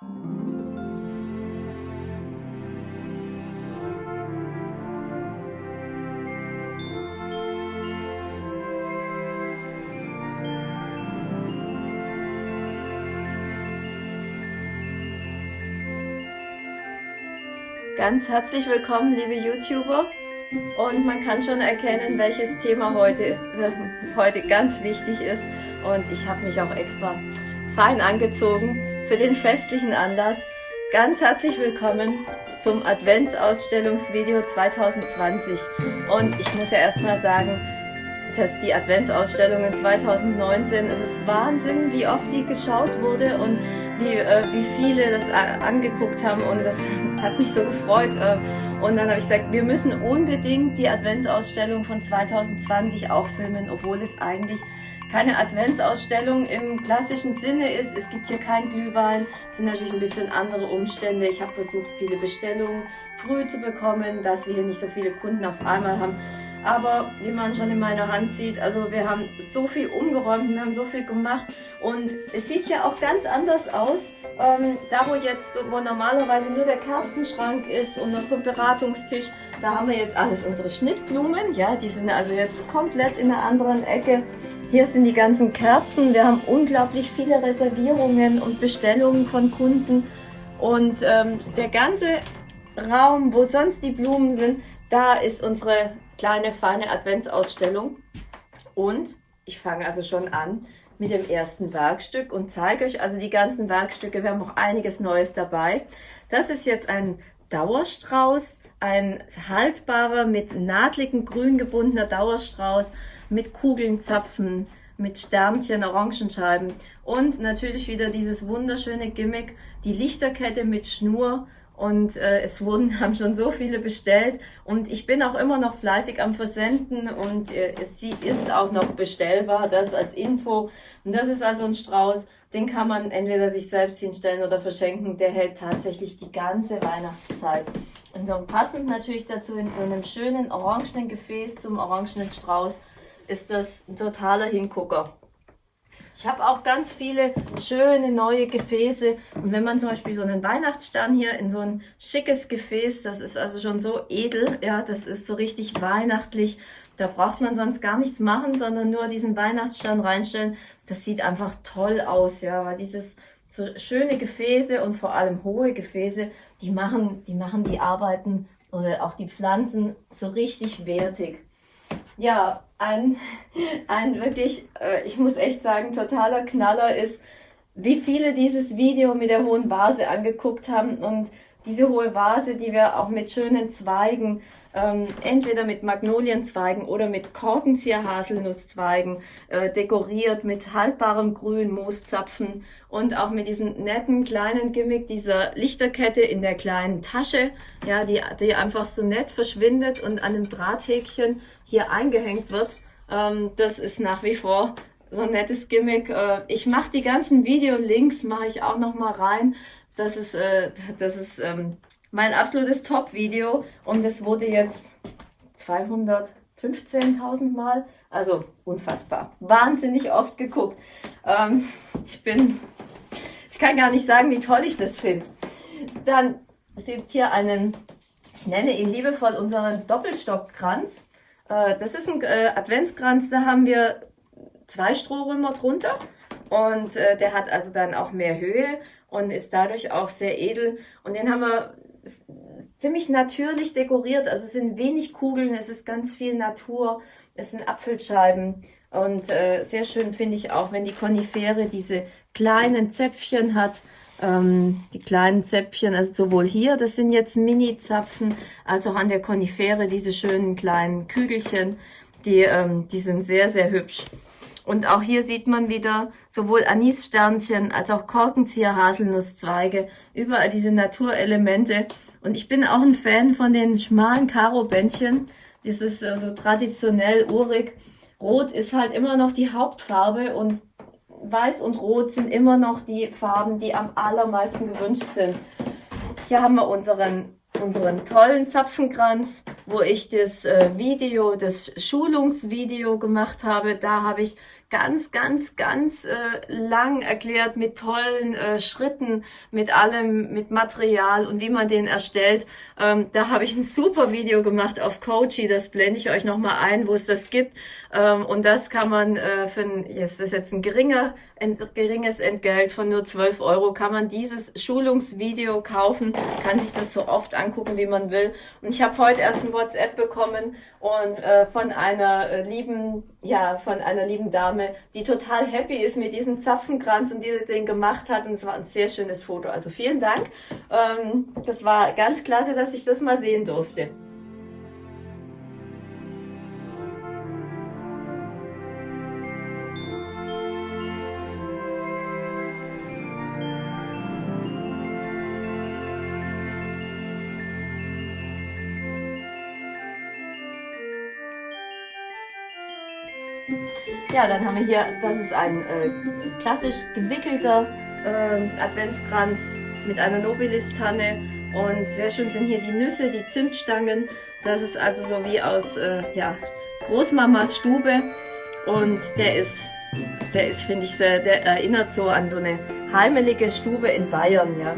Ganz herzlich willkommen, liebe YouTuber. Und man kann schon erkennen, welches Thema heute, äh, heute ganz wichtig ist. Und ich habe mich auch extra fein angezogen für den festlichen Anlass. Ganz herzlich willkommen zum Adventsausstellungsvideo 2020. Und ich muss ja erstmal sagen, dass die Adventsausstellungen 2019, es ist Wahnsinn, wie oft die geschaut wurde und wie, äh, wie viele das angeguckt haben und das hat mich so gefreut. Äh, und dann habe ich gesagt, wir müssen unbedingt die Adventsausstellung von 2020 auch filmen, obwohl es eigentlich keine Adventsausstellung im klassischen Sinne ist. Es gibt hier kein Glühwein, es sind natürlich ein bisschen andere Umstände. Ich habe versucht, viele Bestellungen früh zu bekommen, dass wir hier nicht so viele Kunden auf einmal haben. Aber wie man schon in meiner Hand sieht, also wir haben so viel umgeräumt, wir haben so viel gemacht und es sieht ja auch ganz anders aus. Ähm, da wo jetzt, wo normalerweise nur der Kerzenschrank ist und noch so ein Beratungstisch, da haben wir jetzt alles unsere Schnittblumen, ja, die sind also jetzt komplett in einer anderen Ecke. Hier sind die ganzen Kerzen, wir haben unglaublich viele Reservierungen und Bestellungen von Kunden und ähm, der ganze Raum, wo sonst die Blumen sind, da ist unsere kleine, feine Adventsausstellung. Und ich fange also schon an mit dem ersten Werkstück und zeige euch also die ganzen Werkstücke. Wir haben auch einiges Neues dabei. Das ist jetzt ein Dauerstrauß, ein haltbarer, mit nahtligen grün gebundener Dauerstrauß mit Kugeln, Zapfen, mit Sternchen, Orangenscheiben und natürlich wieder dieses wunderschöne Gimmick, die Lichterkette mit Schnur und äh, es wurden, haben schon so viele bestellt und ich bin auch immer noch fleißig am Versenden und äh, sie ist auch noch bestellbar, das als Info. Und das ist also ein Strauß, den kann man entweder sich selbst hinstellen oder verschenken, der hält tatsächlich die ganze Weihnachtszeit. Und so passend natürlich dazu in so einem schönen orangenen Gefäß zum orangenen Strauß ist das ein totaler Hingucker. Ich habe auch ganz viele schöne neue Gefäße. Und wenn man zum Beispiel so einen Weihnachtsstern hier in so ein schickes Gefäß, das ist also schon so edel, ja, das ist so richtig weihnachtlich. Da braucht man sonst gar nichts machen, sondern nur diesen Weihnachtsstern reinstellen. Das sieht einfach toll aus, ja, weil dieses so schöne Gefäße und vor allem hohe Gefäße, die machen, die machen die Arbeiten oder auch die Pflanzen so richtig wertig. Ja, ein, ein wirklich, äh, ich muss echt sagen, totaler Knaller ist, wie viele dieses Video mit der hohen Vase angeguckt haben und diese hohe Vase, die wir auch mit schönen Zweigen ähm, entweder mit Magnolienzweigen oder mit Korkenzieher-Haselnusszweigen äh, dekoriert mit haltbarem Grün, Mooszapfen und auch mit diesem netten kleinen Gimmick dieser Lichterkette in der kleinen Tasche, ja, die, die einfach so nett verschwindet und an einem Drahthäkchen hier eingehängt wird. Ähm, das ist nach wie vor so ein nettes Gimmick. Äh, ich mache die ganzen Videolinks, mache ich auch noch mal rein. Das ist, äh, das ist ähm, mein absolutes Top-Video und es wurde jetzt 215.000 Mal, also unfassbar, wahnsinnig oft geguckt. Ähm, ich bin, ich kann gar nicht sagen, wie toll ich das finde. Dann seht hier einen, ich nenne ihn liebevoll unseren Doppelstockkranz. Äh, das ist ein äh, Adventskranz, da haben wir zwei Strohrömer drunter und äh, der hat also dann auch mehr Höhe und ist dadurch auch sehr edel. Und den haben wir ziemlich natürlich dekoriert. Also es sind wenig Kugeln, es ist ganz viel Natur, es sind Apfelscheiben. Und äh, sehr schön finde ich auch, wenn die Konifere diese kleinen Zäpfchen hat. Ähm, die kleinen Zäpfchen, also sowohl hier, das sind jetzt Mini-Zapfen, als auch an der Konifere diese schönen kleinen Kügelchen. Die, ähm, die sind sehr, sehr hübsch. Und auch hier sieht man wieder sowohl Anissternchen als auch Korkenzieher Haselnusszweige, überall diese Naturelemente. Und ich bin auch ein Fan von den schmalen Karo-Bändchen. Das ist so traditionell urig. Rot ist halt immer noch die Hauptfarbe und Weiß und Rot sind immer noch die Farben, die am allermeisten gewünscht sind. Hier haben wir unseren unseren tollen Zapfenkranz, wo ich das äh, Video, das Schulungsvideo gemacht habe. Da habe ich ganz, ganz, ganz äh, lang erklärt mit tollen äh, Schritten, mit allem, mit Material und wie man den erstellt. Ähm, da habe ich ein super Video gemacht auf Coachy, das blende ich euch nochmal ein, wo es das gibt. Ähm, und das kann man äh, für ein, jetzt ist jetzt ein geringer, geringes Entgelt von nur 12 Euro, kann man dieses Schulungsvideo kaufen, kann sich das so oft angucken, wie man will. Und ich habe heute erst ein WhatsApp bekommen und äh, von einer äh, lieben, ja, von einer lieben Dame, die total happy ist mit diesem Zapfenkranz und die den gemacht hat. Und es war ein sehr schönes Foto. Also vielen Dank. Ähm, das war ganz klasse, dass ich das mal sehen durfte. Ja, dann haben wir hier, das ist ein äh, klassisch gewickelter äh, Adventskranz mit einer Nobilis-Tanne und sehr schön sind hier die Nüsse, die Zimtstangen. Das ist also so wie aus äh, ja, Großmamas Stube und der ist, der ist, finde ich, sehr, der erinnert so an so eine heimelige Stube in Bayern, ja.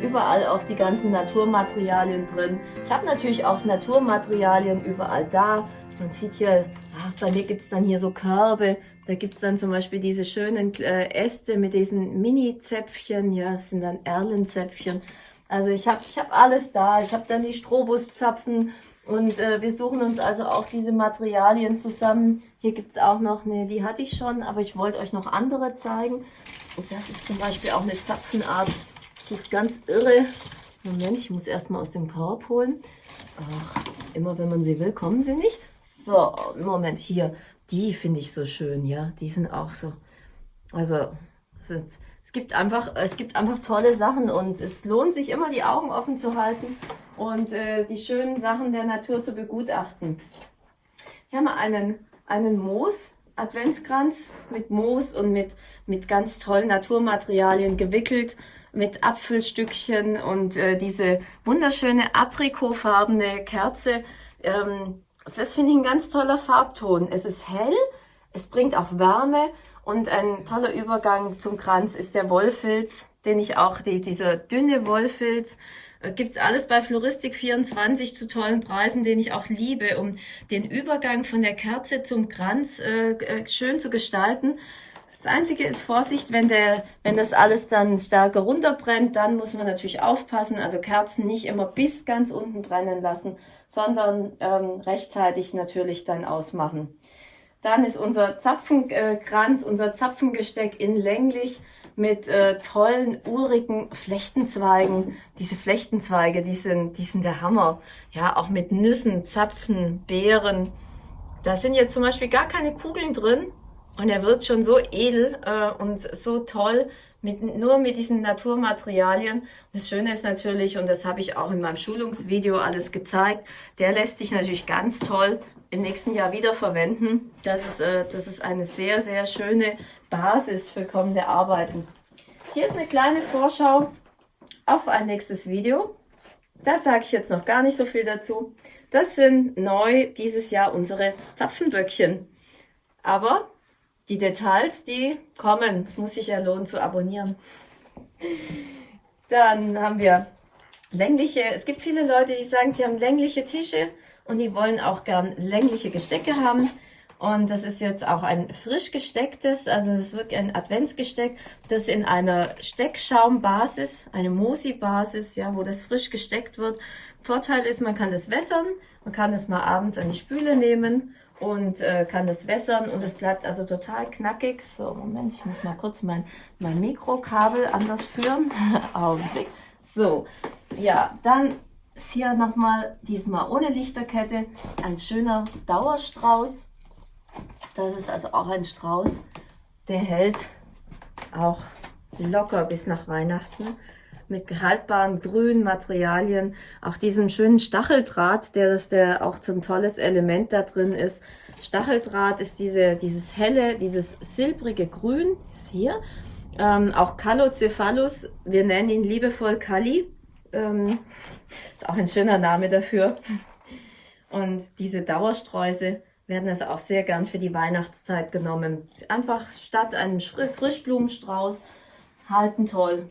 Überall auch die ganzen Naturmaterialien drin. Ich habe natürlich auch Naturmaterialien überall da. Man sieht hier, ach, bei mir gibt es dann hier so Körbe, da gibt es dann zum Beispiel diese schönen äh, Äste mit diesen Mini-Zäpfchen, ja, das sind dann Erlenzäpfchen. Also ich habe ich hab alles da, ich habe dann die Strobuszapfen und äh, wir suchen uns also auch diese Materialien zusammen. Hier gibt es auch noch eine, die hatte ich schon, aber ich wollte euch noch andere zeigen. Und das ist zum Beispiel auch eine Zapfenart, die ist ganz irre. Moment, ich muss erstmal aus dem Korb holen. Ach, immer wenn man sie will, kommen sie nicht. So, Moment, hier. Die finde ich so schön, ja. Die sind auch so. Also, es, ist, es, gibt einfach, es gibt einfach tolle Sachen und es lohnt sich immer, die Augen offen zu halten und äh, die schönen Sachen der Natur zu begutachten. Hier haben wir einen, einen Moos, Adventskranz mit Moos und mit, mit ganz tollen Naturmaterialien gewickelt, mit Apfelstückchen und äh, diese wunderschöne aprikotfarbene Kerze. Ähm, das finde ich ein ganz toller Farbton. Es ist hell, es bringt auch Wärme und ein toller Übergang zum Kranz ist der Wollfilz, den ich auch, die, dieser dünne Wollfilz, äh, gibt's alles bei Floristik24 zu tollen Preisen, den ich auch liebe, um den Übergang von der Kerze zum Kranz äh, äh schön zu gestalten. Das Einzige ist Vorsicht, wenn, der, wenn das alles dann stärker runterbrennt, dann muss man natürlich aufpassen, also Kerzen nicht immer bis ganz unten brennen lassen, sondern ähm, rechtzeitig natürlich dann ausmachen. Dann ist unser Zapfenkranz, unser Zapfengesteck in länglich mit äh, tollen, urigen Flechtenzweigen. Diese Flechtenzweige, die sind, die sind der Hammer. Ja, auch mit Nüssen, Zapfen, Beeren. Da sind jetzt zum Beispiel gar keine Kugeln drin, und er wird schon so edel äh, und so toll, mit, nur mit diesen Naturmaterialien. Das Schöne ist natürlich, und das habe ich auch in meinem Schulungsvideo alles gezeigt, der lässt sich natürlich ganz toll im nächsten Jahr wieder verwenden. Das ist, äh, das ist eine sehr, sehr schöne Basis für kommende Arbeiten. Hier ist eine kleine Vorschau auf ein nächstes Video. Da sage ich jetzt noch gar nicht so viel dazu. Das sind neu dieses Jahr unsere Zapfenböckchen. Aber die Details, die kommen. Es muss sich ja lohnen zu abonnieren. Dann haben wir längliche, es gibt viele Leute, die sagen, sie haben längliche Tische und die wollen auch gern längliche Gestecke haben. Und das ist jetzt auch ein frisch gestecktes, also das ist wirklich ein Adventsgesteck, das in einer Steckschaumbasis, eine Mosi-Basis, ja, wo das frisch gesteckt wird. Vorteil ist, man kann das wässern, man kann es mal abends an die Spüle nehmen und äh, kann das wässern und es bleibt also total knackig. So, Moment, ich muss mal kurz mein, mein Mikrokabel anders führen. Augenblick. So, ja, dann ist hier nochmal, diesmal ohne Lichterkette, ein schöner Dauerstrauß. Das ist also auch ein Strauß, der hält auch locker bis nach Weihnachten mit haltbaren grünen Materialien, auch diesem schönen Stacheldraht, der das der auch so ein tolles Element da drin ist. Stacheldraht ist diese, dieses helle, dieses silbrige Grün, ist hier. Ähm, auch Calocephalus, wir nennen ihn liebevoll Kali. Ähm, ist auch ein schöner Name dafür. Und diese Dauersträuße werden also auch sehr gern für die Weihnachtszeit genommen. Einfach statt einem Frischblumenstrauß halten toll.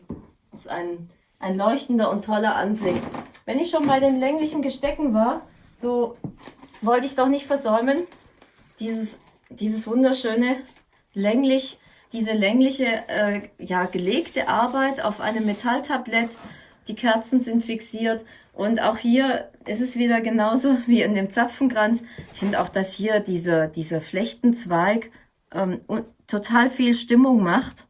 Das ist ein, ein leuchtender und toller Anblick. Wenn ich schon bei den länglichen Gestecken war, so wollte ich doch nicht versäumen, dieses, dieses wunderschöne länglich, diese längliche, äh, ja, gelegte Arbeit auf einem Metalltablett. Die Kerzen sind fixiert und auch hier ist es wieder genauso wie in dem Zapfenkranz. Ich finde auch, dass hier dieser, dieser Flechtenzweig ähm, total viel Stimmung macht.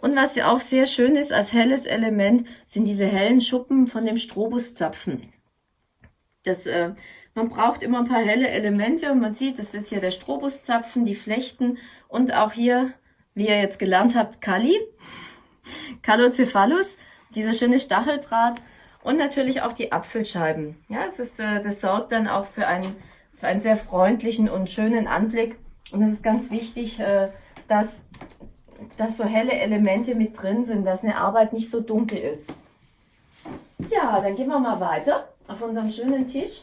Und was ja auch sehr schön ist als helles Element, sind diese hellen Schuppen von dem Strobuszapfen. Das, äh, man braucht immer ein paar helle Elemente und man sieht, das ist hier der Strobuszapfen, die Flechten und auch hier, wie ihr jetzt gelernt habt, Kali, Kalocephalus, dieser schöne Stacheldraht und natürlich auch die Apfelscheiben. Ja, es ist, äh, das sorgt dann auch für einen, für einen sehr freundlichen und schönen Anblick. Und es ist ganz wichtig, äh, dass, dass so helle Elemente mit drin sind, dass eine Arbeit nicht so dunkel ist. Ja, dann gehen wir mal weiter auf unserem schönen Tisch.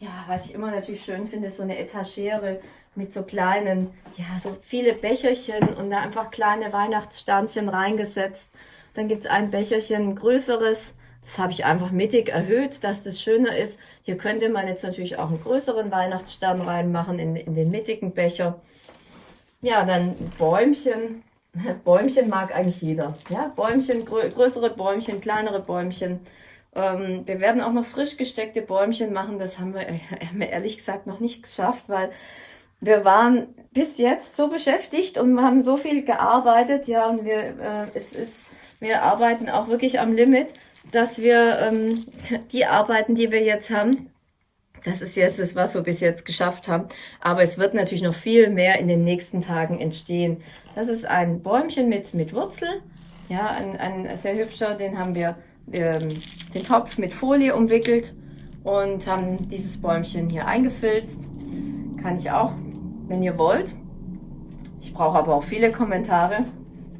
Ja, was ich immer natürlich schön finde, ist so eine Etagere mit so kleinen, ja, so viele Becherchen und da einfach kleine Weihnachtssternchen reingesetzt. Dann gibt es ein Becherchen größeres, das habe ich einfach mittig erhöht, dass das schöner ist. Hier könnte man jetzt natürlich auch einen größeren Weihnachtsstern reinmachen in, in den mittigen Becher. Ja, dann Bäumchen. Bäumchen mag eigentlich jeder. Ja, Bäumchen, grö größere Bäumchen, kleinere Bäumchen. Ähm, wir werden auch noch frisch gesteckte Bäumchen machen. Das haben wir, äh, haben wir ehrlich gesagt noch nicht geschafft, weil wir waren bis jetzt so beschäftigt und haben so viel gearbeitet. Ja, und wir, äh, es ist, wir arbeiten auch wirklich am Limit dass wir ähm, die Arbeiten, die wir jetzt haben, das ist jetzt das, was wir bis jetzt geschafft haben. Aber es wird natürlich noch viel mehr in den nächsten Tagen entstehen. Das ist ein Bäumchen mit, mit Wurzel. Ja, ein, ein sehr hübscher, den haben wir ähm, den Topf mit Folie umwickelt und haben dieses Bäumchen hier eingefilzt. Kann ich auch, wenn ihr wollt. Ich brauche aber auch viele Kommentare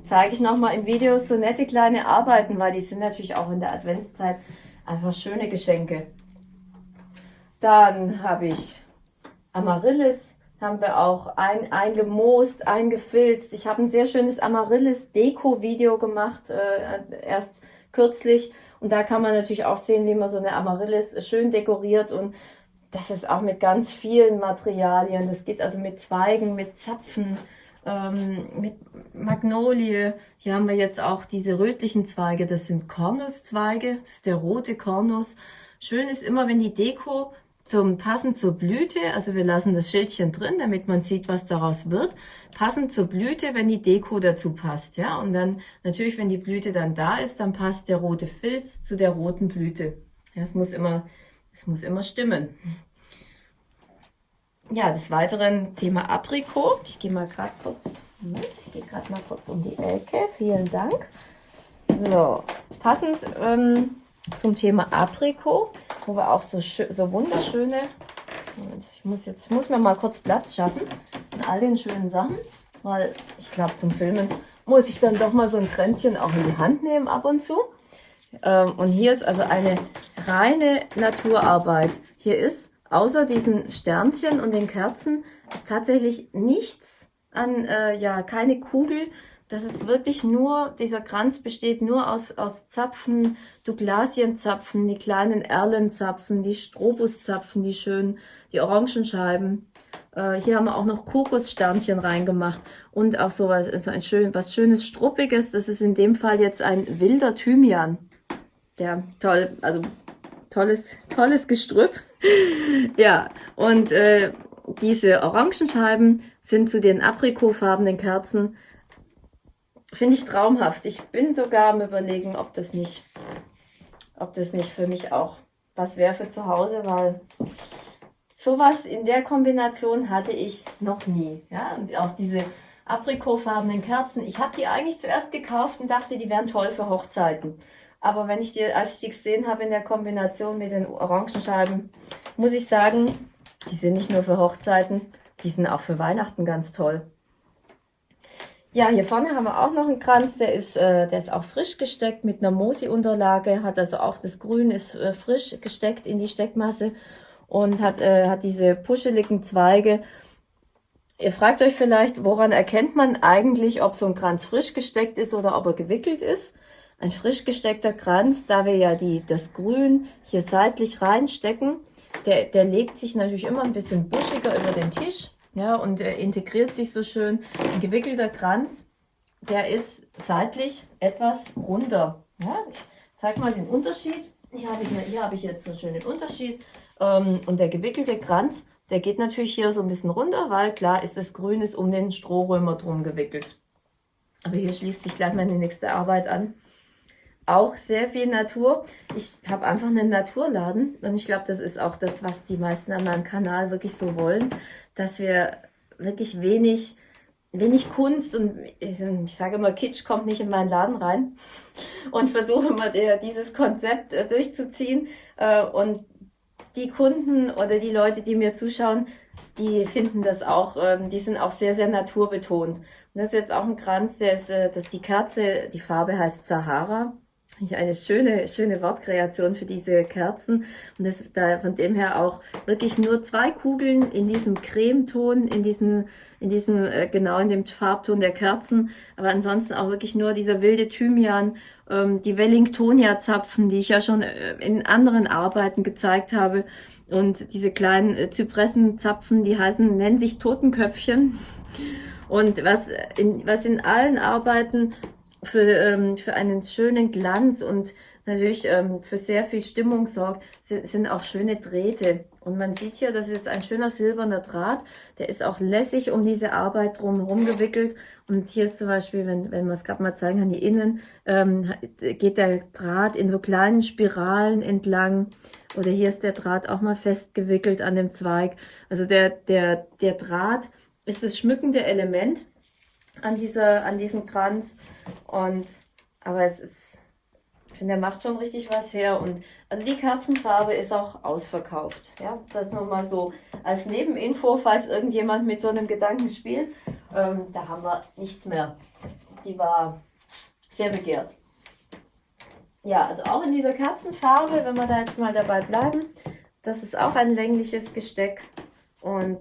zeige ich nochmal in Videos so nette kleine Arbeiten, weil die sind natürlich auch in der Adventszeit einfach schöne Geschenke. Dann habe ich Amaryllis, haben wir auch ein, eingemoost, eingefilzt. Ich habe ein sehr schönes Amaryllis-Deko-Video gemacht, äh, erst kürzlich. Und da kann man natürlich auch sehen, wie man so eine Amaryllis schön dekoriert und das ist auch mit ganz vielen Materialien. Das geht also mit Zweigen, mit Zapfen, ähm, mit Magnolie. Hier haben wir jetzt auch diese rötlichen Zweige. Das sind Kornuszweige. Das ist der rote Kornus. Schön ist immer, wenn die Deko zum passend zur Blüte, also wir lassen das Schildchen drin, damit man sieht, was daraus wird, passend zur Blüte, wenn die Deko dazu passt, ja, und dann natürlich, wenn die Blüte dann da ist, dann passt der rote Filz zu der roten Blüte. Ja, es muss immer, es muss immer stimmen. Ja, des Weiteren Thema Aprikot. Ich gehe mal gerade kurz, Moment, ich gehe gerade mal kurz um die Ecke. Vielen Dank. So, passend ähm, zum Thema Aprikot, wo wir auch so, so wunderschöne, ich muss jetzt, muss mir mal kurz Platz schaffen in all den schönen Sachen, weil ich glaube, zum Filmen muss ich dann doch mal so ein Kränzchen auch in die Hand nehmen ab und zu. Ähm, und hier ist also eine reine Naturarbeit. Hier ist außer diesen Sternchen und den Kerzen ist tatsächlich nichts an, äh, ja, keine Kugel. Das ist wirklich nur, dieser Kranz besteht nur aus, aus Zapfen, Douglasienzapfen, die kleinen Erlenzapfen, die Strobuszapfen, die schönen, die Orangenscheiben. Äh, hier haben wir auch noch Kokossternchen reingemacht und auch so was, so ein schön, was schönes Struppiges. Das ist in dem Fall jetzt ein wilder Thymian. Ja, toll, also tolles, tolles Gestrüpp. ja, und äh, diese Orangenscheiben sind zu den aprikotfarbenen Kerzen, finde ich traumhaft. Ich bin sogar am überlegen, ob das nicht, ob das nicht für mich auch was wäre für zu Hause, weil sowas in der Kombination hatte ich noch nie. Ja, und auch diese aprikotfarbenen Kerzen. Ich habe die eigentlich zuerst gekauft und dachte, die wären toll für Hochzeiten. Aber wenn ich die, als ich die gesehen habe in der Kombination mit den Orangenscheiben, muss ich sagen, die sind nicht nur für Hochzeiten, die sind auch für Weihnachten ganz toll. Ja, hier vorne haben wir auch noch einen Kranz, der ist, äh, der ist auch frisch gesteckt mit einer Mosi-Unterlage, hat also auch das Grün ist äh, frisch gesteckt in die Steckmasse. und hat, äh, hat diese puscheligen Zweige. Ihr fragt euch vielleicht, woran erkennt man eigentlich, ob so ein Kranz frisch gesteckt ist oder ob er gewickelt ist? Ein frisch gesteckter Kranz, da wir ja die, das Grün hier seitlich reinstecken, der, der legt sich natürlich immer ein bisschen buschiger über den Tisch ja, und er integriert sich so schön. Ein gewickelter Kranz, der ist seitlich etwas runder. Ja, ich zeige mal den Unterschied. Hier habe ich, hier habe ich jetzt einen schönen Unterschied. Ähm, und der gewickelte Kranz, der geht natürlich hier so ein bisschen runter, weil klar ist das Grün ist um den Strohrömer drum gewickelt. Aber hier schließt sich gleich meine nächste Arbeit an auch sehr viel Natur. Ich habe einfach einen Naturladen und ich glaube, das ist auch das, was die meisten an meinem Kanal wirklich so wollen, dass wir wirklich wenig, wenig Kunst und ich, ich sage immer, Kitsch kommt nicht in meinen Laden rein und versuche immer dieses Konzept äh, durchzuziehen äh, und die Kunden oder die Leute, die mir zuschauen, die finden das auch, ähm, die sind auch sehr, sehr naturbetont. Und das ist jetzt auch ein Kranz, der ist, äh, dass die Kerze, die Farbe heißt Sahara eine schöne, schöne Wortkreation für diese Kerzen. Und das, da, von dem her auch wirklich nur zwei Kugeln in diesem Cremeton, in diesem, in diesem, äh, genau in dem Farbton der Kerzen. Aber ansonsten auch wirklich nur dieser wilde Thymian, ähm, die Wellingtonia-Zapfen, die ich ja schon äh, in anderen Arbeiten gezeigt habe. Und diese kleinen äh, Zypressenzapfen, die heißen, nennen sich Totenköpfchen. Und was in, was in allen Arbeiten für, ähm, für einen schönen Glanz und natürlich ähm, für sehr viel Stimmung sorgt, sind, sind auch schöne Drähte. Und man sieht hier, das ist jetzt ein schöner silberner Draht, der ist auch lässig um diese Arbeit drumherum gewickelt. Und hier ist zum Beispiel, wenn, wenn man es gerade mal zeigen kann, hier innen, ähm, geht der Draht in so kleinen Spiralen entlang. Oder hier ist der Draht auch mal festgewickelt an dem Zweig. Also der, der, der Draht ist das schmückende Element an, dieser, an diesem Kranz. Und, aber es ist, ich finde, er macht schon richtig was her. Und also die Kerzenfarbe ist auch ausverkauft. Ja, das mal so als Nebeninfo, falls irgendjemand mit so einem Gedanken spielt. Ähm, da haben wir nichts mehr. Die war sehr begehrt. Ja, also auch in dieser Kerzenfarbe, wenn wir da jetzt mal dabei bleiben, das ist auch ein längliches Gesteck. Und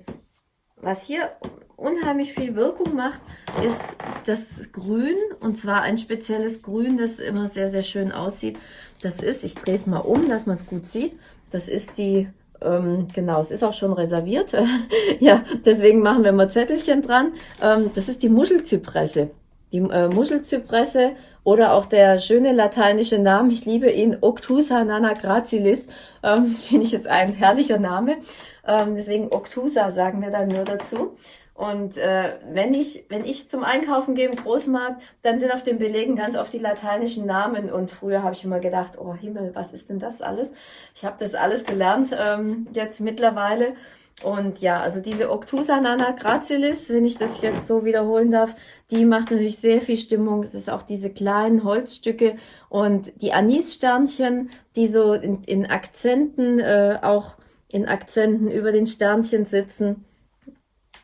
was hier unheimlich viel Wirkung macht, ist das Grün. Und zwar ein spezielles Grün, das immer sehr, sehr schön aussieht. Das ist, ich drehe es mal um, dass man es gut sieht. Das ist die, ähm, genau, es ist auch schon reserviert. ja, deswegen machen wir mal Zettelchen dran. Ähm, das ist die Muschelzypresse. Die äh, Muschelzypresse oder auch der schöne lateinische Name, ich liebe ihn, Octusa nana gracilis, ähm, finde ich ist ein herrlicher Name. Ähm, deswegen Octusa sagen wir dann nur dazu. Und äh, wenn ich wenn ich zum Einkaufen gehe im Großmarkt, dann sind auf den Belegen ganz oft die lateinischen Namen. Und früher habe ich immer gedacht, oh Himmel, was ist denn das alles? Ich habe das alles gelernt ähm, jetzt mittlerweile. Und ja, also diese Octusa nana gracilis, wenn ich das jetzt so wiederholen darf, die macht natürlich sehr viel Stimmung. Es ist auch diese kleinen Holzstücke und die Anissternchen, die so in, in Akzenten, äh, auch in Akzenten über den Sternchen sitzen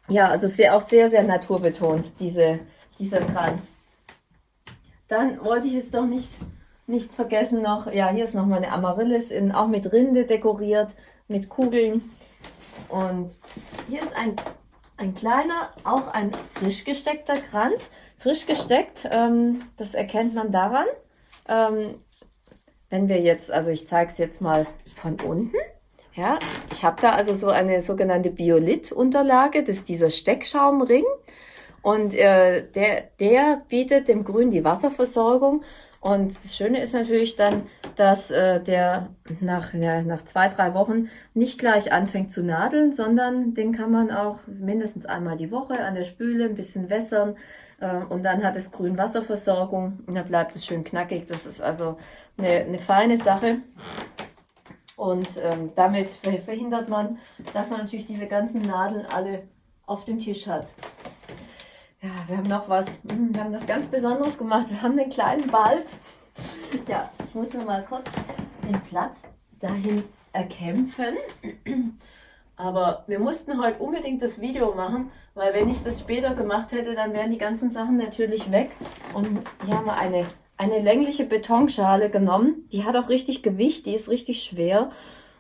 ja, also sehr, auch sehr, sehr naturbetont, diese, dieser Kranz. Dann wollte ich es doch nicht, nicht vergessen noch, ja, hier ist noch mal eine Amaryllis, in, auch mit Rinde dekoriert, mit Kugeln. Und hier ist ein, ein kleiner, auch ein frisch gesteckter Kranz. Frisch gesteckt, ähm, das erkennt man daran, ähm, wenn wir jetzt, also ich zeige es jetzt mal von unten. Ja, ich habe da also so eine sogenannte Biolith-Unterlage, das ist dieser Steckschaumring. Und äh, der, der bietet dem Grün die Wasserversorgung. Und das Schöne ist natürlich dann, dass äh, der nach, ja, nach zwei, drei Wochen nicht gleich anfängt zu nadeln, sondern den kann man auch mindestens einmal die Woche an der Spüle ein bisschen wässern. Äh, und dann hat es Grün Wasserversorgung und dann bleibt es schön knackig. Das ist also eine, eine feine Sache. Und ähm, damit verhindert man, dass man natürlich diese ganzen Nadeln alle auf dem Tisch hat. Ja, wir haben noch was, hm, wir haben was ganz Besonderes gemacht. Wir haben einen kleinen Wald. Ja, ich muss mir mal kurz den Platz dahin erkämpfen. Aber wir mussten heute unbedingt das Video machen, weil wenn ich das später gemacht hätte, dann wären die ganzen Sachen natürlich weg. Und hier haben wir eine eine längliche Betonschale genommen. Die hat auch richtig Gewicht, die ist richtig schwer.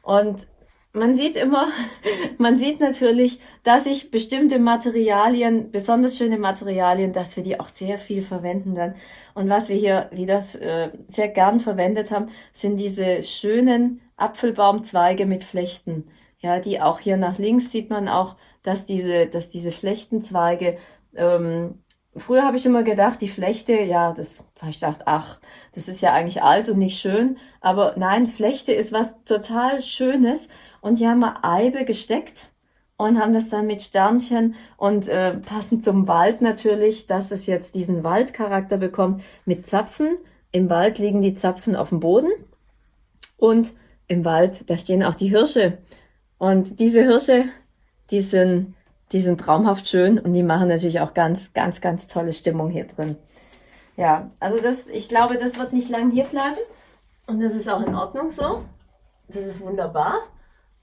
Und man sieht immer, man sieht natürlich, dass ich bestimmte Materialien, besonders schöne Materialien, dass wir die auch sehr viel verwenden dann. Und was wir hier wieder äh, sehr gern verwendet haben, sind diese schönen Apfelbaumzweige mit Flechten. Ja, die auch hier nach links sieht man auch, dass diese, dass diese Flechtenzweige ähm, Früher habe ich immer gedacht, die Flechte, ja, das habe ich gedacht, ach, das ist ja eigentlich alt und nicht schön. Aber nein, Flechte ist was total Schönes. Und die haben wir Eibe gesteckt und haben das dann mit Sternchen und äh, passend zum Wald natürlich, dass es jetzt diesen Waldcharakter bekommt mit Zapfen. Im Wald liegen die Zapfen auf dem Boden und im Wald, da stehen auch die Hirsche. Und diese Hirsche, die sind die sind traumhaft schön und die machen natürlich auch ganz, ganz, ganz tolle Stimmung hier drin. Ja, also das, ich glaube, das wird nicht lang hier bleiben und das ist auch in Ordnung so. Das ist wunderbar,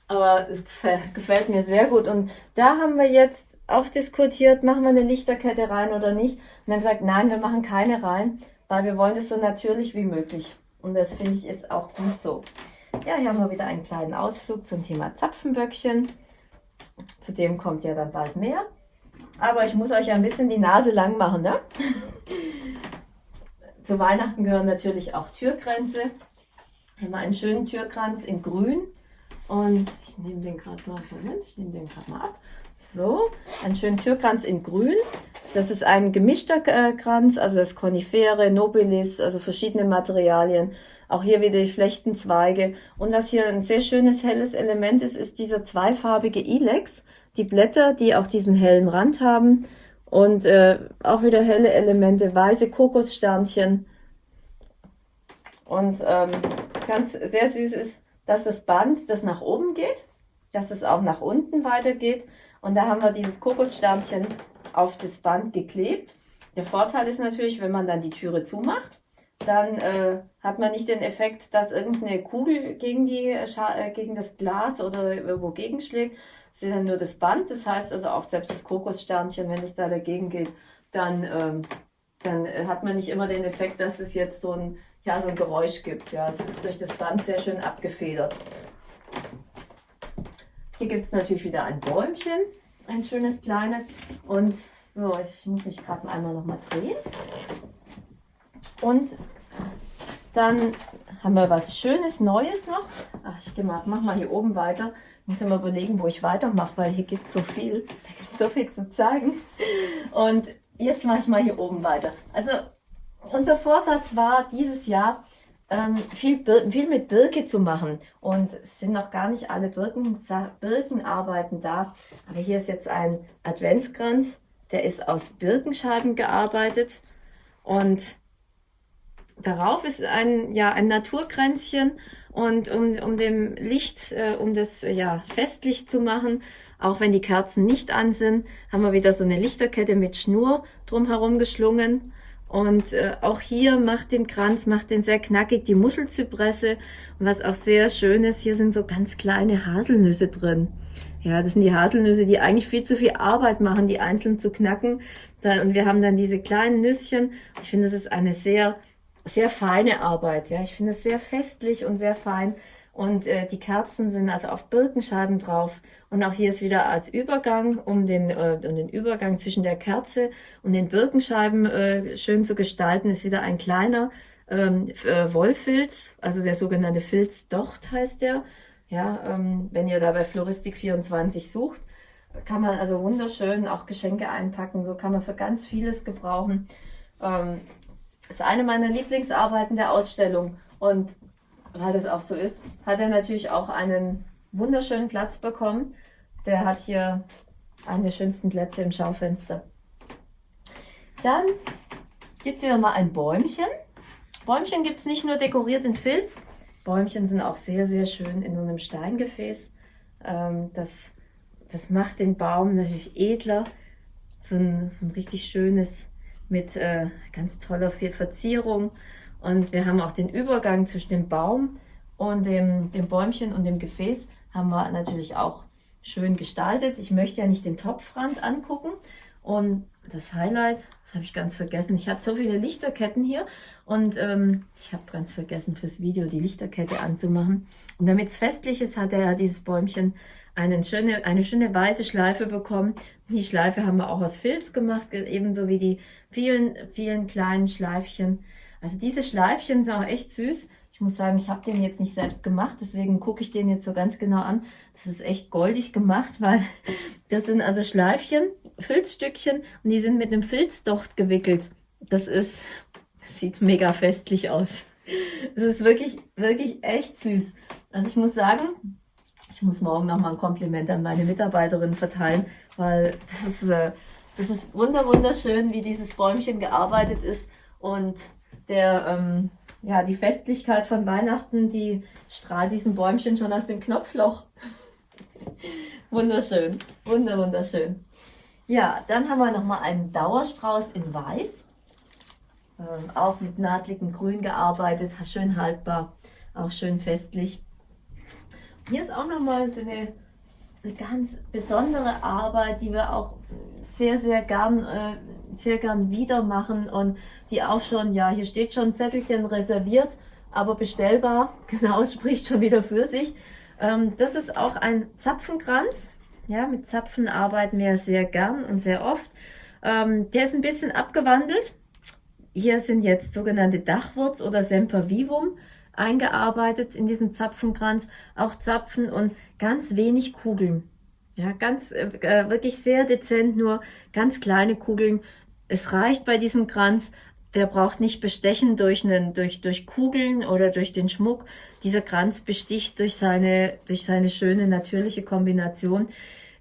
aber es gefällt, gefällt mir sehr gut und da haben wir jetzt auch diskutiert, machen wir eine Lichterkette rein oder nicht. Und haben gesagt, nein, wir machen keine rein, weil wir wollen das so natürlich wie möglich. Und das finde ich ist auch gut so. Ja, hier haben wir wieder einen kleinen Ausflug zum Thema Zapfenböckchen. Zudem kommt ja dann bald mehr. Aber ich muss euch ein bisschen die Nase lang machen. Ne? Zu Weihnachten gehören natürlich auch Türkränze. Hier haben wir einen schönen Türkranz in grün. Und ich nehme den gerade mal, Moment, ich nehme den gerade mal ab. So, einen schönen Türkranz in grün. Das ist ein gemischter äh, Kranz, also das Konifere, Nobilis, also verschiedene Materialien. Auch hier wieder die Flechtenzweige. Und was hier ein sehr schönes helles Element ist, ist dieser zweifarbige Ilex. Die Blätter, die auch diesen hellen Rand haben. Und äh, auch wieder helle Elemente, weiße Kokossternchen. Und ähm, ganz sehr süß ist, dass das Band, das nach oben geht, dass es auch nach unten weitergeht. Und da haben wir dieses Kokossternchen auf das Band geklebt. Der Vorteil ist natürlich, wenn man dann die Türe zumacht, dann äh, hat man nicht den Effekt, dass irgendeine Kugel gegen, die, äh, gegen das Glas oder irgendwo gegenschlägt. Es ist dann nur das Band, das heißt also auch selbst das Kokossternchen, wenn es da dagegen geht, dann, ähm, dann äh, hat man nicht immer den Effekt, dass es jetzt so ein, ja, so ein Geräusch gibt. Ja, es ist durch das Band sehr schön abgefedert. Hier gibt es natürlich wieder ein Bäumchen, ein schönes kleines. Und so, ich muss mich gerade einmal noch mal drehen. Und dann haben wir was Schönes, Neues noch. Ach, ich mal, mach mal hier oben weiter. Ich muss immer überlegen, wo ich weitermache, weil hier gibt es so viel. Da gibt so viel zu zeigen. Und jetzt mache ich mal hier oben weiter. Also unser Vorsatz war dieses Jahr, ähm, viel, viel mit Birke zu machen. Und es sind noch gar nicht alle Birken, Birkenarbeiten da. Aber hier ist jetzt ein Adventskranz. Der ist aus Birkenscheiben gearbeitet. Und darauf ist ein, ja, ein Naturkränzchen und um, um dem Licht, äh, um das ja, festlich zu machen, auch wenn die Kerzen nicht an sind, haben wir wieder so eine Lichterkette mit Schnur drumherum geschlungen. Und äh, auch hier macht den Kranz, macht den sehr knackig, die Muschelzypresse. Und was auch sehr schön ist, hier sind so ganz kleine Haselnüsse drin. Ja, das sind die Haselnüsse, die eigentlich viel zu viel Arbeit machen, die einzeln zu knacken. Und wir haben dann diese kleinen Nüsschen. Ich finde, das ist eine sehr sehr feine Arbeit. Ja, ich finde es sehr festlich und sehr fein. Und äh, die Kerzen sind also auf Birkenscheiben drauf. Und auch hier ist wieder als Übergang, um den, äh, um den Übergang zwischen der Kerze und den Birkenscheiben äh, schön zu gestalten, ist wieder ein kleiner ähm, äh, Wollfilz, also der sogenannte Filzdocht heißt der. Ja, ähm, wenn ihr da bei Floristik 24 sucht, kann man also wunderschön auch Geschenke einpacken. So kann man für ganz vieles gebrauchen. Ähm, ist eine meiner Lieblingsarbeiten der Ausstellung. Und weil das auch so ist, hat er natürlich auch einen wunderschönen Platz bekommen. Der hat hier einen der schönsten Plätze im Schaufenster. Dann gibt es wieder mal ein Bäumchen. Bäumchen gibt es nicht nur dekoriert in Filz. Bäumchen sind auch sehr, sehr schön in so einem Steingefäß. Ähm, das, das macht den Baum natürlich edler. So ein, so ein richtig schönes mit äh, ganz toller Verzierung. Und wir haben auch den Übergang zwischen dem Baum und dem, dem Bäumchen und dem Gefäß haben wir natürlich auch schön gestaltet. Ich möchte ja nicht den Topfrand angucken und das Highlight, das habe ich ganz vergessen. Ich hatte so viele Lichterketten hier und ähm, ich habe ganz vergessen fürs Video die Lichterkette anzumachen. Und damit es festlich ist, hat er ja dieses Bäumchen eine schöne, eine schöne weiße Schleife bekommen. Die Schleife haben wir auch aus Filz gemacht, ebenso wie die vielen, vielen kleinen Schleifchen. Also diese Schleifchen sind auch echt süß. Ich muss sagen, ich habe den jetzt nicht selbst gemacht, deswegen gucke ich den jetzt so ganz genau an. Das ist echt goldig gemacht, weil das sind also Schleifchen, Filzstückchen und die sind mit einem Filzdocht gewickelt. Das ist, sieht mega festlich aus. Es ist wirklich, wirklich echt süß. Also ich muss sagen, ich muss morgen noch mal ein Kompliment an meine Mitarbeiterin verteilen, weil das, äh, das ist wunder wunderschön, wie dieses Bäumchen gearbeitet ist und der ähm, ja, die Festlichkeit von Weihnachten, die strahlt diesem Bäumchen schon aus dem Knopfloch. wunderschön, wunder, wunderschön. Ja, dann haben wir nochmal einen Dauerstrauß in Weiß. Ähm, auch mit nahtligem Grün gearbeitet, schön haltbar, auch schön festlich. Hier ist auch nochmal so eine, eine ganz besondere Arbeit, die wir auch sehr, sehr gern, äh, sehr gern wieder machen und die auch schon, ja, hier steht schon Zettelchen reserviert, aber bestellbar, genau, spricht schon wieder für sich. Ähm, das ist auch ein Zapfenkranz. Ja, mit Zapfen arbeiten wir sehr gern und sehr oft. Ähm, der ist ein bisschen abgewandelt. Hier sind jetzt sogenannte Dachwurz oder Sempervivum eingearbeitet in diesem Zapfenkranz. Auch Zapfen und ganz wenig Kugeln. Ja, ganz, äh, äh wirklich sehr dezent, nur ganz kleine Kugeln. Es reicht bei diesem Kranz, der braucht nicht bestechen durch, einen, durch, durch Kugeln oder durch den Schmuck. Dieser Kranz besticht durch seine, durch seine schöne natürliche Kombination.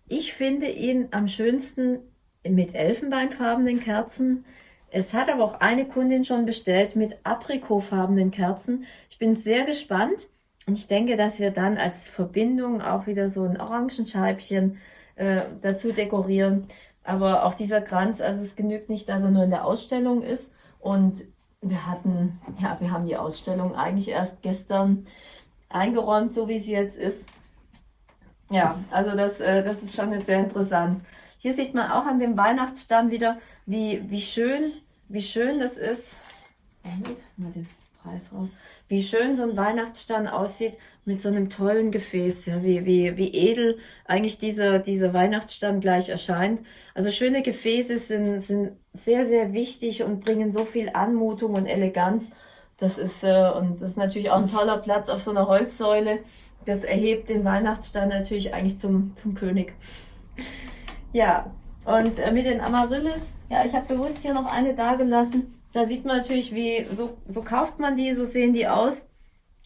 Ich finde ihn am schönsten mit elfenbeinfarbenen Kerzen. Es hat aber auch eine Kundin schon bestellt mit aprikotfarbenen Kerzen. Ich bin sehr gespannt und ich denke, dass wir dann als Verbindung auch wieder so ein Orangenscheibchen äh, dazu dekorieren. Aber auch dieser Kranz, also es genügt nicht, dass er nur in der Ausstellung ist, und wir hatten, ja, wir haben die Ausstellung eigentlich erst gestern eingeräumt, so wie sie jetzt ist. Ja, also das, äh, das ist schon jetzt sehr interessant. Hier sieht man auch an dem Weihnachtsstand wieder, wie, wie schön, wie schön das ist. Moment, mal den Preis raus. Wie schön so ein Weihnachtsstand aussieht mit so einem tollen Gefäß, ja, wie, wie, wie edel eigentlich dieser, dieser Weihnachtsstand gleich erscheint. Also schöne Gefäße sind, sind sehr, sehr wichtig und bringen so viel Anmutung und Eleganz. Das ist, äh, und das ist natürlich auch ein toller Platz auf so einer Holzsäule. Das erhebt den Weihnachtsstand natürlich eigentlich zum, zum König. Ja, und äh, mit den Amaryllis, ja, ich habe bewusst hier noch eine da gelassen. Da sieht man natürlich, wie, so, so kauft man die, so sehen die aus.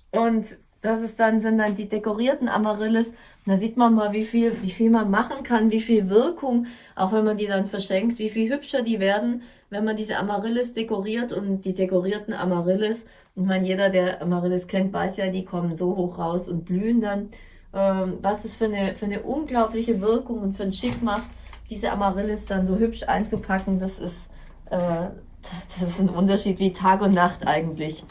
Und das ist dann, sind dann die dekorierten Amaryllis. Und da sieht man mal, wie viel, wie viel man machen kann, wie viel Wirkung, auch wenn man die dann verschenkt, wie viel hübscher die werden, wenn man diese Amaryllis dekoriert und die dekorierten Amaryllis. Ich meine, jeder, der Amaryllis kennt, weiß ja, die kommen so hoch raus und blühen dann. Ähm, was es für eine, für eine unglaubliche Wirkung und für einen Schick macht, diese Amaryllis dann so hübsch einzupacken, das ist, äh, das ist ein Unterschied wie Tag und Nacht eigentlich.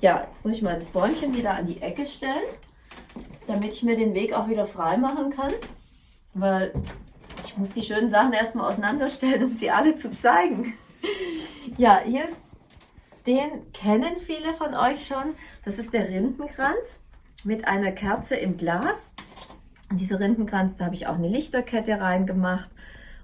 Ja, jetzt muss ich mal das Bäumchen wieder an die Ecke stellen, damit ich mir den Weg auch wieder frei machen kann. Weil ich muss die schönen Sachen erstmal auseinanderstellen, um sie alle zu zeigen. Ja, hier ist, den kennen viele von euch schon. Das ist der Rindenkranz mit einer Kerze im Glas. Und dieser Rindenkranz, da habe ich auch eine Lichterkette reingemacht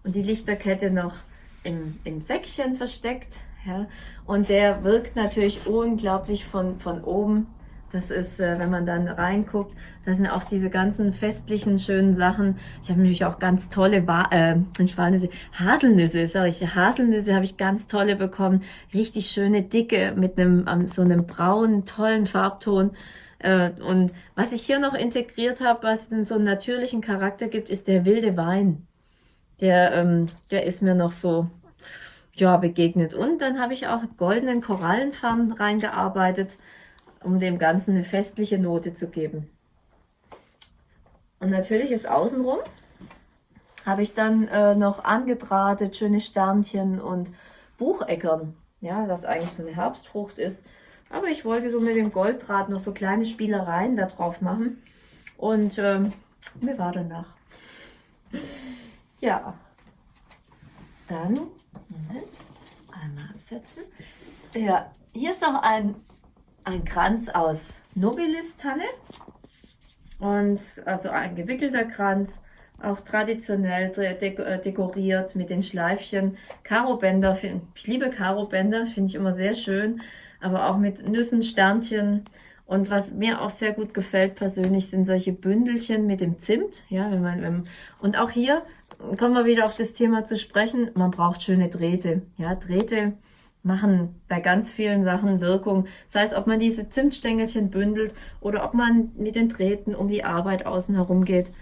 und die Lichterkette noch im, im Säckchen versteckt. Ja? Und der wirkt natürlich unglaublich von, von oben. Das ist, äh, wenn man dann reinguckt, da sind auch diese ganzen festlichen, schönen Sachen. Ich habe natürlich auch ganz tolle, Wa äh, nicht Walnüsse, Haselnüsse, sorry, Haselnüsse habe ich ganz tolle bekommen. Richtig schöne, dicke, mit einem, um, so einem braunen, tollen Farbton. Äh, und was ich hier noch integriert habe, was so einen natürlichen Charakter gibt, ist der wilde Wein. Der, ähm, der ist mir noch so ja, begegnet. Und dann habe ich auch goldenen Korallenfarben reingearbeitet, um dem Ganzen eine festliche Note zu geben. Und natürlich ist außenrum habe ich dann äh, noch angedrahtet, schöne Sternchen und Bucheckern, ja, was eigentlich so eine Herbstfrucht ist. Aber ich wollte so mit dem Golddraht noch so kleine Spielereien da drauf machen. Und ähm, mir war danach. Ja, dann, Moment, einmal absetzen. Ja, hier ist noch ein, ein Kranz aus Nobilis-Tanne. Und also ein gewickelter Kranz, auch traditionell äh, dekoriert mit den Schleifchen. Karo-Bänder, ich liebe Karo-Bänder, finde ich immer sehr schön, aber auch mit Nüssen, Sternchen. Und was mir auch sehr gut gefällt persönlich, sind solche Bündelchen mit dem Zimt. Ja, wenn man, wenn, und auch hier kommen wir wieder auf das Thema zu sprechen. Man braucht schöne Drähte. Ja, Drähte machen bei ganz vielen Sachen Wirkung. Das heißt, ob man diese Zimtstängelchen bündelt oder ob man mit den Drähten um die Arbeit außen herum geht.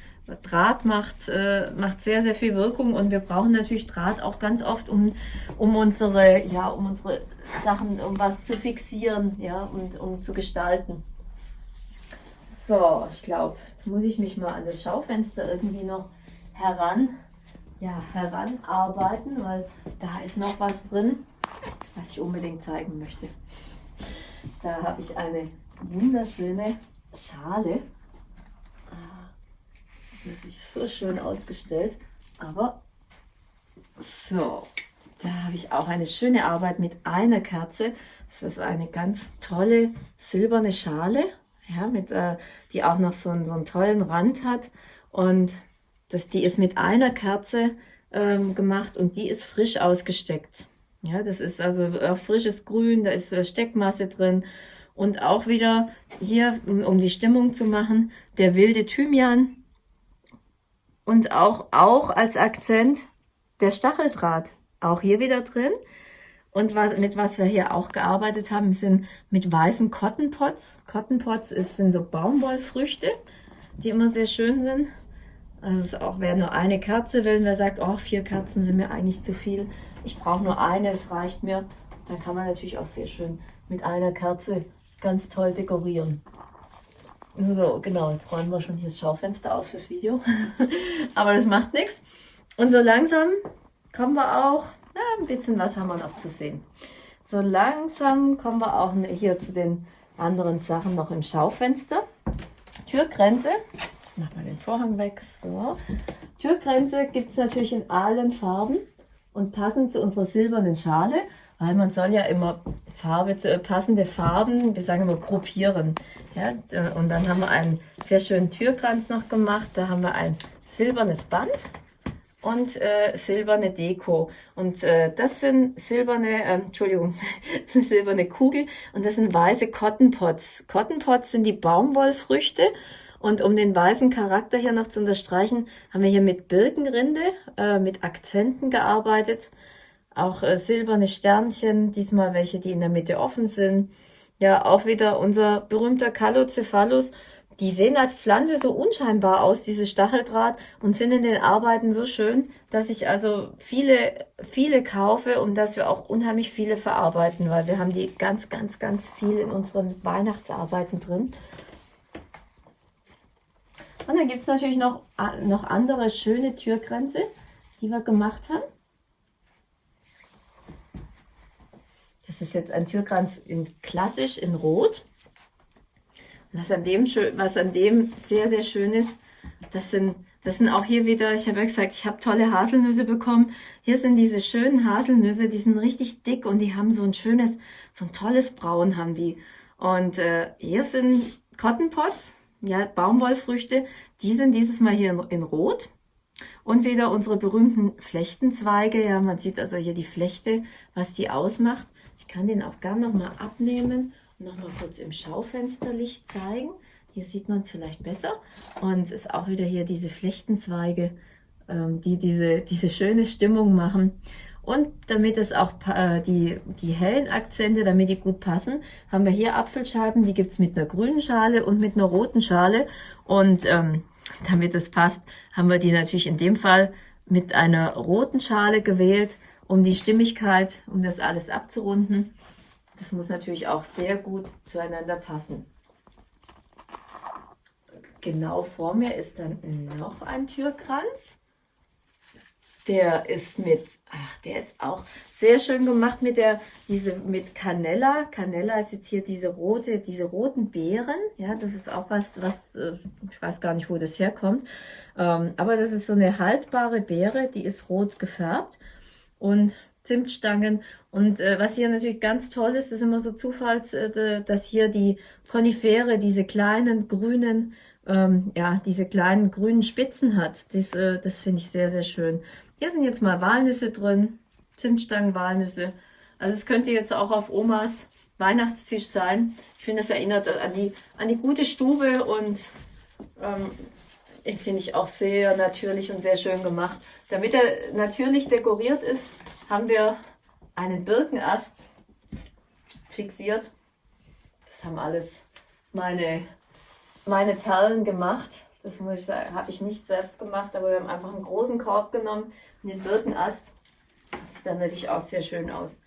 Draht macht, äh, macht sehr, sehr viel Wirkung und wir brauchen natürlich Draht auch ganz oft, um, um unsere, ja, um unsere Sachen, um was zu fixieren, ja, und um zu gestalten. So, ich glaube, jetzt muss ich mich mal an das Schaufenster irgendwie noch heran, ja, heranarbeiten, weil da ist noch was drin was ich unbedingt zeigen möchte. Da habe ich eine wunderschöne Schale. Ah, das ist natürlich so schön ausgestellt, aber so, da habe ich auch eine schöne Arbeit mit einer Kerze. Das ist eine ganz tolle silberne Schale, ja, mit, äh, die auch noch so einen, so einen tollen Rand hat. Und das, die ist mit einer Kerze ähm, gemacht und die ist frisch ausgesteckt. Ja, das ist also auch frisches Grün, da ist Steckmasse drin. Und auch wieder hier, um die Stimmung zu machen, der wilde Thymian. Und auch, auch als Akzent der Stacheldraht. Auch hier wieder drin. Und was, mit was wir hier auch gearbeitet haben, sind mit weißen Cotton Pots. Cotton Pots ist, sind so Baumwollfrüchte, die immer sehr schön sind. Also es auch, wer nur eine Kerze will, wer sagt, oh, vier Kerzen sind mir eigentlich zu viel, ich brauche nur eine, es reicht mir. Dann kann man natürlich auch sehr schön mit einer Kerze ganz toll dekorieren. So, genau, jetzt räumen wir schon hier das Schaufenster aus fürs Video. Aber das macht nichts. Und so langsam kommen wir auch, ja, ein bisschen was haben wir noch zu sehen. So langsam kommen wir auch hier zu den anderen Sachen noch im Schaufenster. Türgrenze, mach mal den Vorhang weg, so. Türgrenze gibt es natürlich in allen Farben und passend zu unserer silbernen Schale, weil man soll ja immer Farbe, äh, passende Farben, wir sagen immer gruppieren. Ja, und dann haben wir einen sehr schönen Türkranz noch gemacht, da haben wir ein silbernes Band und äh, silberne Deko. Und äh, das sind silberne, äh, Entschuldigung, das sind silberne Kugel und das sind weiße Cotton Pots. Cotton Pots sind die Baumwollfrüchte und um den weißen Charakter hier noch zu unterstreichen, haben wir hier mit Birkenrinde, äh, mit Akzenten gearbeitet. Auch äh, silberne Sternchen, diesmal welche, die in der Mitte offen sind. Ja, auch wieder unser berühmter Calocephalus. Die sehen als Pflanze so unscheinbar aus, diese Stacheldraht, und sind in den Arbeiten so schön, dass ich also viele, viele kaufe und dass wir auch unheimlich viele verarbeiten, weil wir haben die ganz, ganz, ganz viel in unseren Weihnachtsarbeiten drin. Und dann gibt es natürlich noch, noch andere schöne Türgrenze, die wir gemacht haben. Das ist jetzt ein Türkranz in klassisch in Rot. Was an dem, was an dem sehr, sehr schön ist, das sind, das sind auch hier wieder, ich habe ja gesagt, ich habe tolle Haselnüsse bekommen. Hier sind diese schönen Haselnüsse, die sind richtig dick und die haben so ein schönes, so ein tolles Braun haben die. Und äh, hier sind Cotton Pots, ja, Baumwollfrüchte, die sind dieses Mal hier in, in Rot. Und wieder unsere berühmten Flechtenzweige. Ja, man sieht also hier die Flechte, was die ausmacht. Ich kann den auch gern nochmal abnehmen und nochmal kurz im Schaufensterlicht zeigen. Hier sieht man es vielleicht besser. Und es ist auch wieder hier diese Flechtenzweige, ähm, die diese, diese schöne Stimmung machen. Und damit es auch äh, die, die hellen Akzente, damit die gut passen, haben wir hier Apfelscheiben, die gibt's mit einer grünen Schale und mit einer roten Schale. Und ähm, damit es passt, haben wir die natürlich in dem Fall mit einer roten Schale gewählt, um die Stimmigkeit, um das alles abzurunden. Das muss natürlich auch sehr gut zueinander passen. Genau vor mir ist dann noch ein Türkranz. Der ist mit, ach, der ist auch sehr schön gemacht mit der, diese, mit Canella. Canella ist jetzt hier diese rote, diese roten Beeren. Ja, das ist auch was, was, äh, ich weiß gar nicht, wo das herkommt. Ähm, aber das ist so eine haltbare Beere, die ist rot gefärbt. und Zimtstangen. Und äh, was hier natürlich ganz toll ist, ist immer so Zufalls, äh, dass hier die Konifere diese kleinen grünen, ähm, ja, diese kleinen grünen Spitzen hat. Dies, das finde ich sehr, sehr schön. Hier sind jetzt mal Walnüsse drin, Zimtstangen, Walnüsse. Also es könnte jetzt auch auf Omas Weihnachtstisch sein. Ich finde, das erinnert an die, an die gute Stube und ähm, finde ich auch sehr natürlich und sehr schön gemacht. Damit er natürlich dekoriert ist, haben wir einen Birkenast fixiert. Das haben alles meine, meine Perlen gemacht. Das muss ich sagen, habe ich nicht selbst gemacht, aber wir haben einfach einen großen Korb genommen und den Birkenast. Das sieht dann natürlich auch sehr schön aus.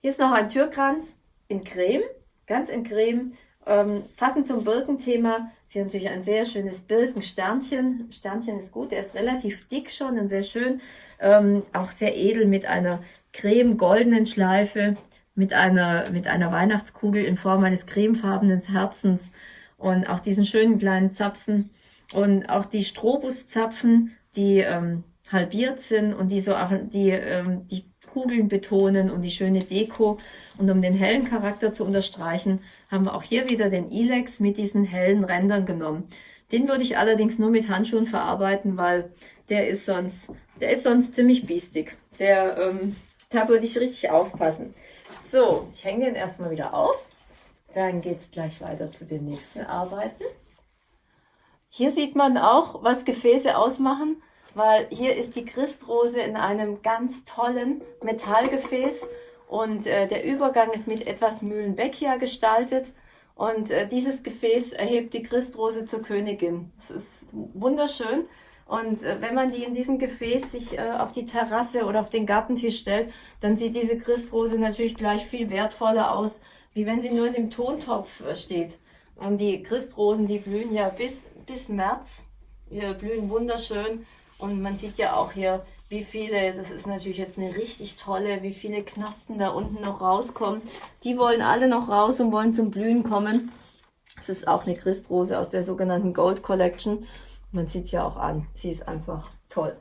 Hier ist noch ein Türkranz in Creme, ganz in Creme. Ähm, passend zum Birkenthema ist hier natürlich ein sehr schönes Birkensternchen. Sternchen ist gut, der ist relativ dick schon und sehr schön. Ähm, auch sehr edel mit einer creme-goldenen Schleife, mit einer, mit einer Weihnachtskugel in Form eines cremefarbenen Herzens und auch diesen schönen kleinen Zapfen und auch die Strobuszapfen, die ähm, halbiert sind und die so auch die, ähm, die Kugeln betonen und die schöne Deko. Und um den hellen Charakter zu unterstreichen, haben wir auch hier wieder den Ilex mit diesen hellen Rändern genommen. Den würde ich allerdings nur mit Handschuhen verarbeiten, weil der ist sonst, der ist sonst ziemlich biestig. Der, ähm, da würde ich richtig aufpassen. So, ich hänge den erstmal wieder auf. Dann geht es gleich weiter zu den nächsten Arbeiten. Hier sieht man auch, was Gefäße ausmachen weil hier ist die Christrose in einem ganz tollen Metallgefäß und äh, der Übergang ist mit etwas Mühlenbeckia gestaltet und äh, dieses Gefäß erhebt die Christrose zur Königin. Es ist wunderschön und äh, wenn man die in diesem Gefäß sich äh, auf die Terrasse oder auf den Gartentisch stellt, dann sieht diese Christrose natürlich gleich viel wertvoller aus, wie wenn sie nur in dem Tontopf äh, steht. Und die Christrosen, die blühen ja bis, bis März, die blühen wunderschön und man sieht ja auch hier, wie viele, das ist natürlich jetzt eine richtig tolle, wie viele Knospen da unten noch rauskommen. Die wollen alle noch raus und wollen zum Blühen kommen. Das ist auch eine Christrose aus der sogenannten Gold Collection. Man sieht es ja auch an. Sie ist einfach toll.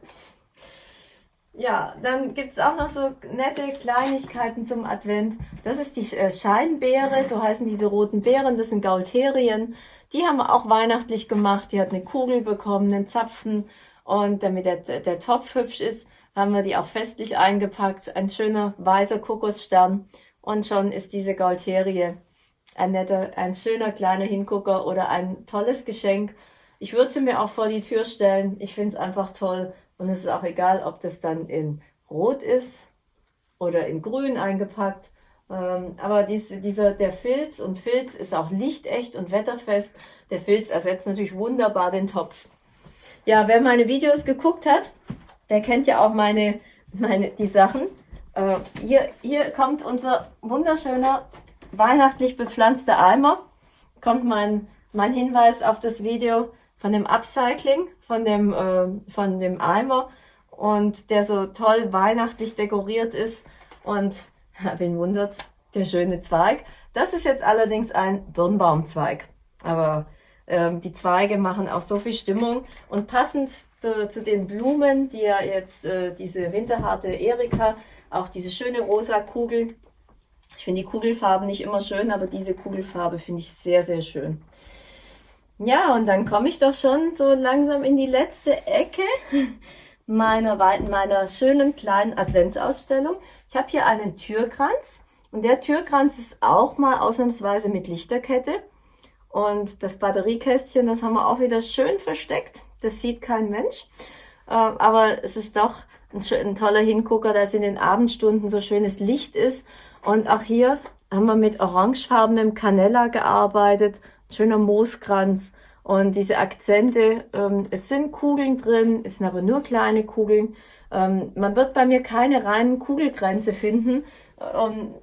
Ja, dann gibt es auch noch so nette Kleinigkeiten zum Advent. Das ist die äh, Scheinbeere, so heißen diese roten Beeren. Das sind Gaulterien. Die haben wir auch weihnachtlich gemacht. Die hat eine Kugel bekommen, einen Zapfen und damit der, der Topf hübsch ist, haben wir die auch festlich eingepackt. Ein schöner weißer Kokosstern. Und schon ist diese Gaulterie ein netter, ein schöner kleiner Hingucker oder ein tolles Geschenk. Ich würde sie mir auch vor die Tür stellen. Ich finde es einfach toll. Und es ist auch egal, ob das dann in Rot ist oder in Grün eingepackt. Ähm, aber diese, dieser, der Filz und Filz ist auch lichtecht und wetterfest. Der Filz ersetzt natürlich wunderbar den Topf. Ja, wer meine Videos geguckt hat, der kennt ja auch meine, meine die Sachen. Äh, hier, hier kommt unser wunderschöner weihnachtlich bepflanzter Eimer. Kommt mein, mein Hinweis auf das Video von dem Upcycling, von dem, äh, von dem Eimer und der so toll weihnachtlich dekoriert ist und wen wundert's, der schöne Zweig. Das ist jetzt allerdings ein Birnbaumzweig, aber ähm, die Zweige machen auch so viel Stimmung und passend zu, den Blumen, die ja jetzt äh, diese winterharte Erika, auch diese schöne rosa Kugel. Ich finde die Kugelfarben nicht immer schön, aber diese Kugelfarbe finde ich sehr, sehr schön. Ja, und dann komme ich doch schon so langsam in die letzte Ecke meiner, meiner schönen kleinen Adventsausstellung. Ich habe hier einen Türkranz und der Türkranz ist auch mal ausnahmsweise mit Lichterkette. Und das Batteriekästchen, das haben wir auch wieder schön versteckt. Das sieht kein Mensch. Äh, aber es ist doch ein, ein toller Hingucker, dass in den Abendstunden so schönes Licht ist. Und auch hier haben wir mit orangefarbenem Canella gearbeitet. Schöner Mooskranz. Und diese Akzente, ähm, es sind Kugeln drin, es sind aber nur kleine Kugeln. Ähm, man wird bei mir keine reinen Kugelgrenze finden. Ähm,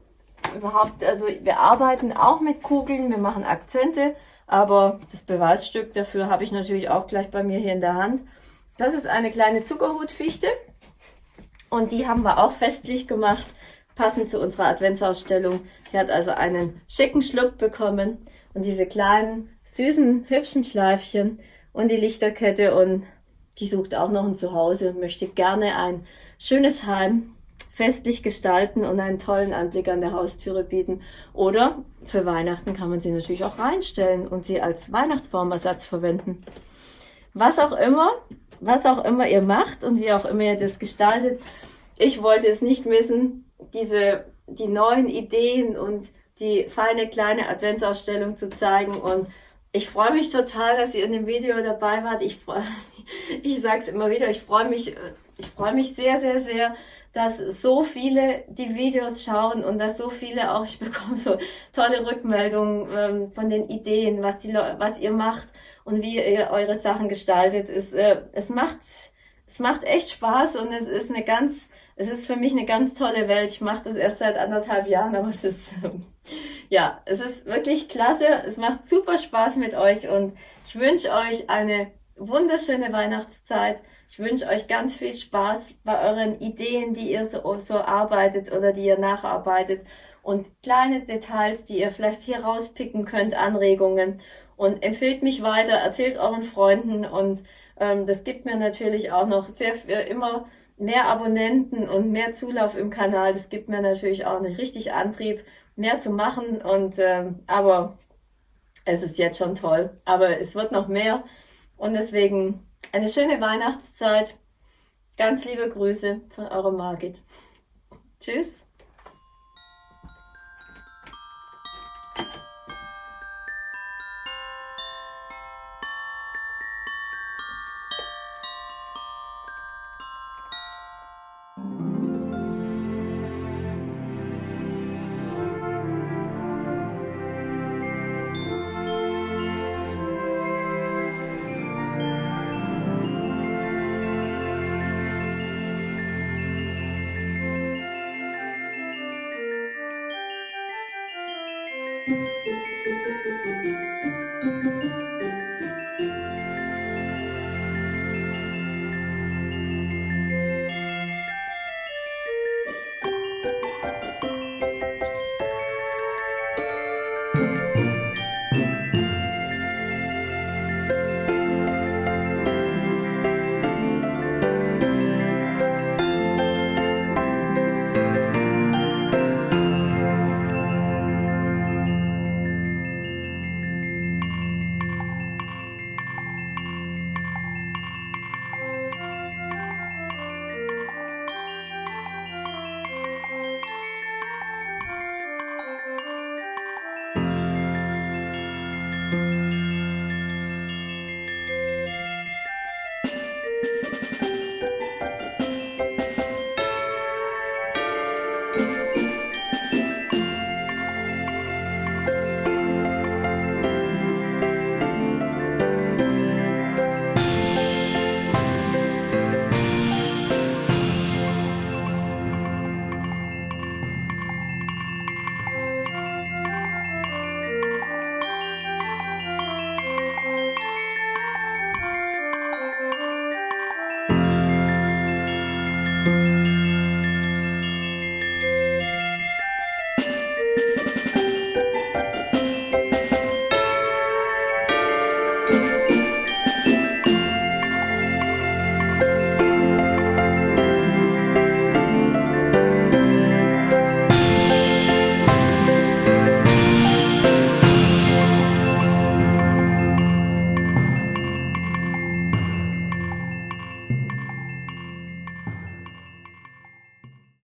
überhaupt, also wir arbeiten auch mit Kugeln, wir machen Akzente, aber das Beweisstück dafür habe ich natürlich auch gleich bei mir hier in der Hand. Das ist eine kleine Zuckerhutfichte und die haben wir auch festlich gemacht, passend zu unserer Adventsausstellung. Die hat also einen schicken Schluck bekommen und diese kleinen, süßen, hübschen Schleifchen und die Lichterkette und die sucht auch noch ein Zuhause und möchte gerne ein schönes Heim festlich gestalten und einen tollen Anblick an der Haustüre bieten. Oder für Weihnachten kann man sie natürlich auch reinstellen und sie als Weihnachtsbaumersatz verwenden. Was auch immer, was auch immer ihr macht und wie auch immer ihr das gestaltet, ich wollte es nicht missen, diese, die neuen Ideen und die feine kleine Adventsausstellung zu zeigen und ich freue mich total, dass ihr in dem Video dabei wart. Ich freue, ich sage es immer wieder, ich freue mich, ich freue mich sehr, sehr, sehr, dass so viele die Videos schauen und dass so viele auch, ich bekomme so tolle Rückmeldungen ähm, von den Ideen, was die, was ihr macht und wie ihr eure Sachen gestaltet. Es, äh, es macht, es macht echt Spaß und es ist eine ganz, es ist für mich eine ganz tolle Welt. Ich mache das erst seit anderthalb Jahren, aber es ist ja, es ist wirklich klasse. Es macht super Spaß mit euch und ich wünsche euch eine wunderschöne Weihnachtszeit. Ich wünsche euch ganz viel Spaß bei euren Ideen, die ihr so, so arbeitet oder die ihr nacharbeitet und kleine Details, die ihr vielleicht hier rauspicken könnt, Anregungen und empfehlt mich weiter, erzählt euren Freunden und ähm, das gibt mir natürlich auch noch sehr äh, immer mehr Abonnenten und mehr Zulauf im Kanal. Das gibt mir natürlich auch einen richtig Antrieb mehr zu machen. Und ähm, aber es ist jetzt schon toll. Aber es wird noch mehr. Und deswegen eine schöne Weihnachtszeit. Ganz liebe Grüße von eurer Margit. Tschüss.